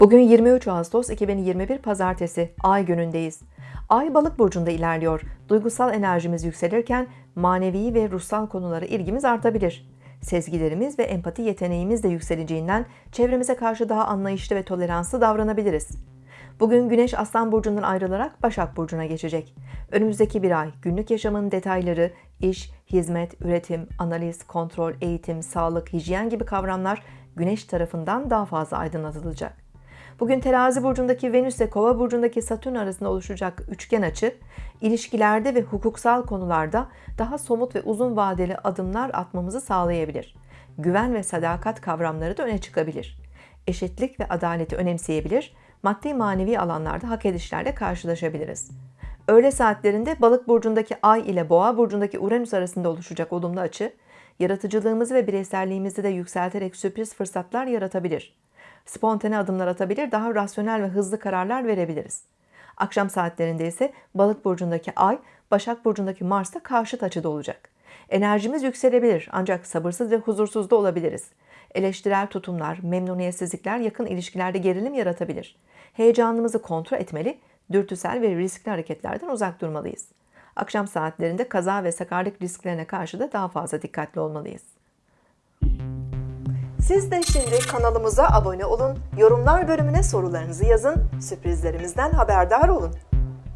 Bugün 23 Ağustos 2021 Pazartesi Ay günündeyiz. Ay Balık burcunda ilerliyor. Duygusal enerjimiz yükselirken manevi ve ruhsal konulara ilgimiz artabilir. Sezgilerimiz ve empati yeteneğimiz de yükseleceğinden çevremize karşı daha anlayışlı ve toleranslı davranabiliriz. Bugün Güneş Aslan burcundan ayrılarak Başak burcuna geçecek. Önümüzdeki bir ay günlük yaşamın detayları, iş, hizmet, üretim, analiz, kontrol, eğitim, sağlık, hijyen gibi kavramlar Güneş tarafından daha fazla aydınlatılacak. Bugün terazi burcundaki Venüs ile kova burcundaki Satürn arasında oluşacak üçgen açı, ilişkilerde ve hukuksal konularda daha somut ve uzun vadeli adımlar atmamızı sağlayabilir. Güven ve sadakat kavramları da öne çıkabilir. Eşitlik ve adaleti önemseyebilir, maddi manevi alanlarda hak edişlerle karşılaşabiliriz. Öğle saatlerinde balık burcundaki ay ile boğa burcundaki Uranüs arasında oluşacak olumlu açı, yaratıcılığımızı ve bireyselliğimizi de yükselterek sürpriz fırsatlar yaratabilir spontane adımlar atabilir, daha rasyonel ve hızlı kararlar verebiliriz. Akşam saatlerinde ise Balık burcundaki Ay, Başak burcundaki Mars'ta karşıt açıda olacak. Enerjimiz yükselebilir ancak sabırsız ve huzursuz da olabiliriz. Eleştirel tutumlar, memnuniyetsizlikler yakın ilişkilerde gerilim yaratabilir. Heyecanımızı kontrol etmeli, dürtüsel ve riskli hareketlerden uzak durmalıyız. Akşam saatlerinde kaza ve sakarlık risklerine karşı da daha fazla dikkatli olmalıyız. Siz de şimdi kanalımıza abone olun, yorumlar bölümüne sorularınızı yazın, sürprizlerimizden haberdar olun.